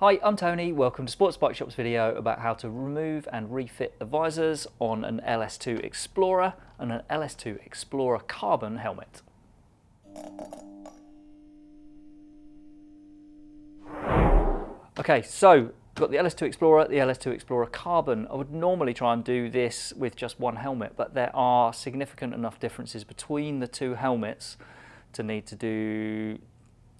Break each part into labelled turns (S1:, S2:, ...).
S1: Hi, I'm Tony. Welcome to Sports Bike Shop's video about how to remove and refit the visors on an LS2 Explorer and an LS2 Explorer Carbon helmet. Okay, so got the LS2 Explorer, the LS2 Explorer Carbon. I would normally try and do this with just one helmet, but there are significant enough differences between the two helmets to need to do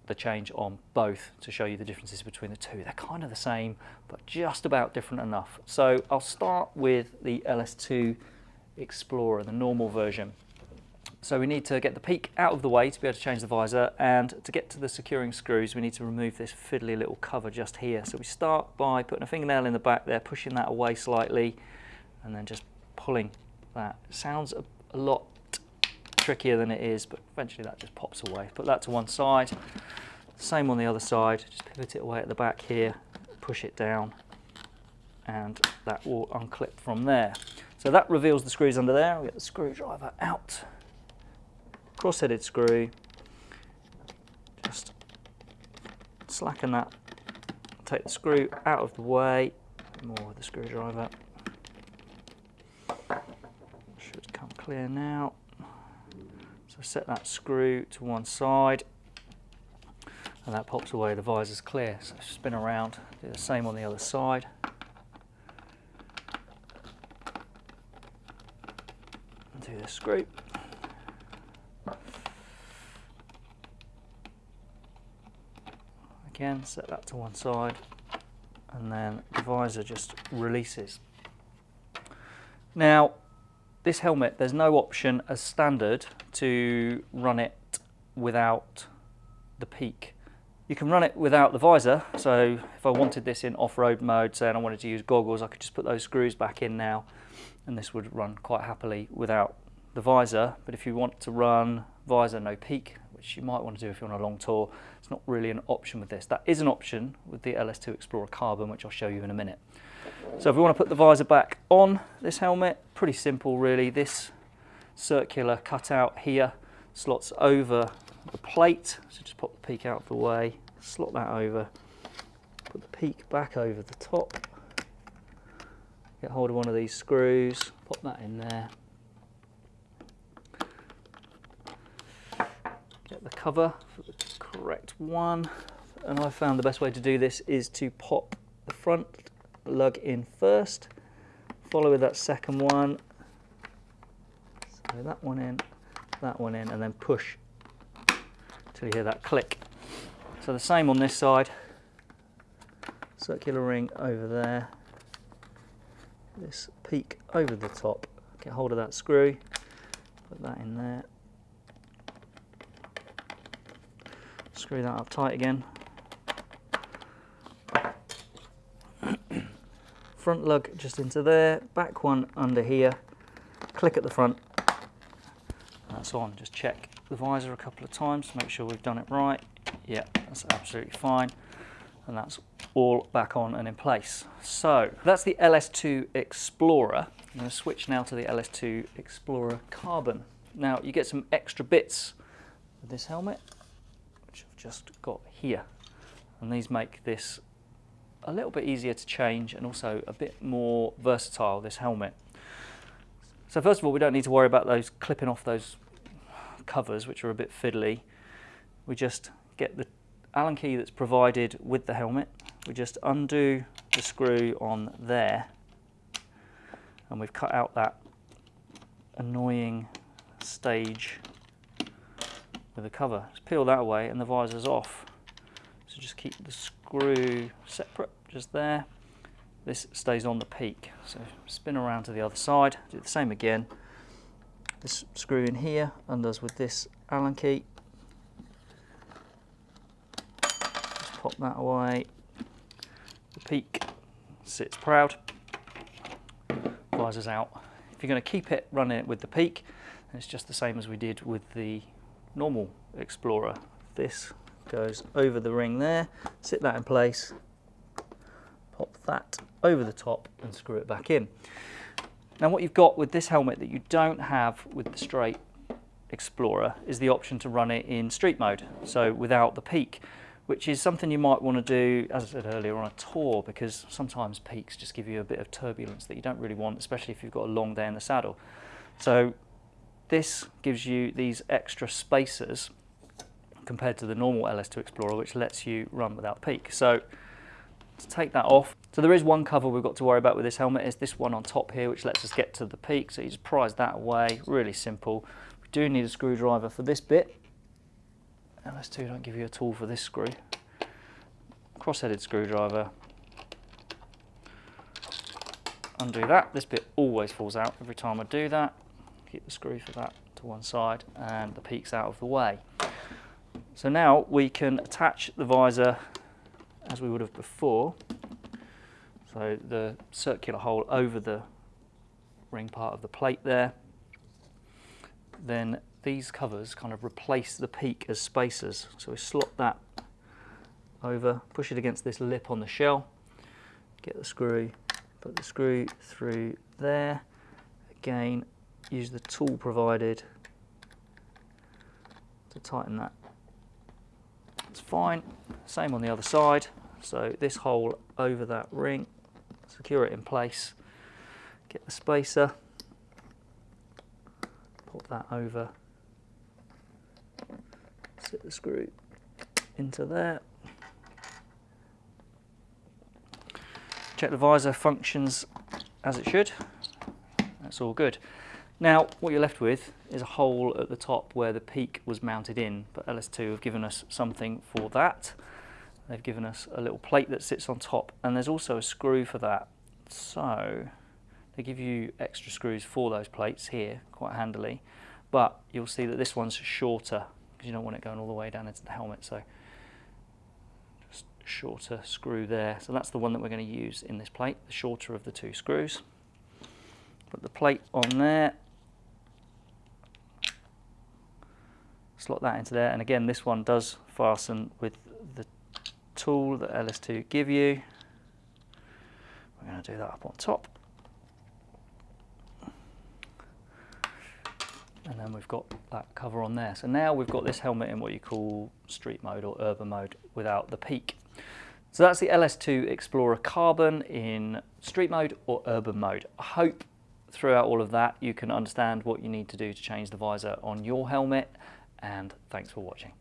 S1: the change on both to show you the differences between the two. They're kind of the same, but just about different enough. So I'll start with the LS2 Explorer, the normal version. So we need to get the peak out of the way to be able to change the visor and to get to the securing screws we need to remove this fiddly little cover just here. So we start by putting a fingernail in the back there, pushing that away slightly and then just pulling that. Sounds a, a lot trickier than it is but eventually that just pops away. Put that to one side. Same on the other side, just pivot it away at the back here, push it down and that will unclip from there. So that reveals the screws under there. I'll get the screwdriver out cross-headed screw, just slacken that, take the screw out of the way, more with the screwdriver. Should come clear now. So set that screw to one side and that pops away, the visor's clear. So spin around, do the same on the other side. do the screw. again, set that to one side, and then the visor just releases. Now, this helmet, there's no option as standard to run it without the peak. You can run it without the visor, so if I wanted this in off-road mode, say, and I wanted to use goggles, I could just put those screws back in now, and this would run quite happily without the visor. But if you want to run visor, no peak, which you might want to do if you're on a long tour. It's not really an option with this. That is an option with the LS2 Explorer Carbon, which I'll show you in a minute. So if we want to put the visor back on this helmet, pretty simple really. This circular cutout here slots over the plate. So just pop the peak out of the way, slot that over, put the peak back over the top, get hold of one of these screws, pop that in there, get the cover for the correct one. And I found the best way to do this is to pop the front lug in first, follow with that second one, so that one in, that one in, and then push till you hear that click. So the same on this side, circular ring over there, this peak over the top, get hold of that screw, put that in there, Screw that up tight again. Front lug just into there, back one under here, click at the front, that's on. Just check the visor a couple of times to make sure we've done it right. Yeah, that's absolutely fine. And that's all back on and in place. So that's the LS2 Explorer. I'm going to switch now to the LS2 Explorer Carbon. Now you get some extra bits with this helmet which I've just got here. And these make this a little bit easier to change and also a bit more versatile, this helmet. So first of all, we don't need to worry about those clipping off those covers, which are a bit fiddly. We just get the Allen key that's provided with the helmet. We just undo the screw on there and we've cut out that annoying stage with the cover. Just peel that away and the visor's off. So just keep the screw separate, just there. This stays on the peak. So spin around to the other side, do the same again. This screw in here undoes with this Allen key. Just pop that away. The peak sits proud. Visor's out. If you're going to keep it running with the peak, it's just the same as we did with the normal Explorer. This goes over the ring there, sit that in place, pop that over the top and screw it back in. Now what you've got with this helmet that you don't have with the straight Explorer is the option to run it in street mode, so without the peak. which is something you might want to do, as I said earlier, on a tour because sometimes peaks just give you a bit of turbulence that you don't really want, especially if you've got a long day in the saddle. So this gives you these extra spacers compared to the normal LS2 Explorer, which lets you run without peak. So to take that off, so there is one cover we've got to worry about with this helmet, is this one on top here, which lets us get to the peak. So you just prise that away, really simple. We do need a screwdriver for this bit. LS2 don't give you a tool for this screw. Cross-headed screwdriver. Undo that. This bit always falls out every time I do that. Keep the screw for that to one side and the peak's out of the way. So now we can attach the visor as we would have before. So the circular hole over the ring part of the plate there. Then these covers kind of replace the peak as spacers. So we slot that over, push it against this lip on the shell, get the screw, put the screw through there. Again, use the tool provided to tighten that. It's fine. Same on the other side. So this hole over that ring, secure it in place, get the spacer, pop that over, sit the screw into there. Check the visor functions as it should. That's all good. Now, what you're left with is a hole at the top where the peak was mounted in, but LS2 have given us something for that. They've given us a little plate that sits on top, and there's also a screw for that. So, they give you extra screws for those plates here, quite handily, but you'll see that this one's shorter, because you don't want it going all the way down into the helmet, so just shorter screw there. So that's the one that we're going to use in this plate, the shorter of the two screws. Put the plate on there, slot that into there and again this one does fasten with the tool that LS2 give you. We're going to do that up on top. And then we've got that cover on there. So now we've got this helmet in what you call street mode or urban mode without the peak. So that's the LS2 Explorer Carbon in street mode or urban mode. I hope throughout all of that you can understand what you need to do to change the visor on your helmet and thanks for watching.